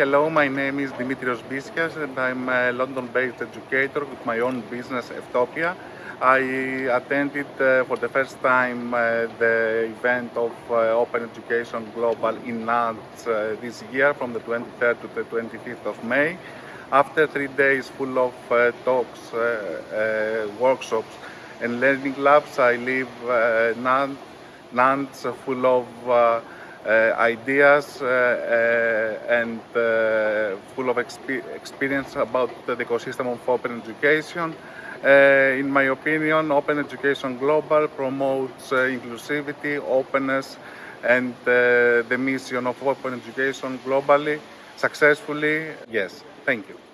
hello, my name is Dimitrios Bisias and I'm a London-based educator with my own business, Eftopia. I attended uh, for the first time uh, the event of uh, Open Education Global in Nantes uh, this year from the 23rd to the 25th of May. After three days full of uh, talks, uh, workshops and learning labs, I leave Nantes, Nantes full of Uh, ideas uh, uh, and uh, full of exp experience about the ecosystem of open education. Uh, in my opinion, Open Education Global promotes inclusivity, openness, and the mission of open education globally successfully. Yes, thank you.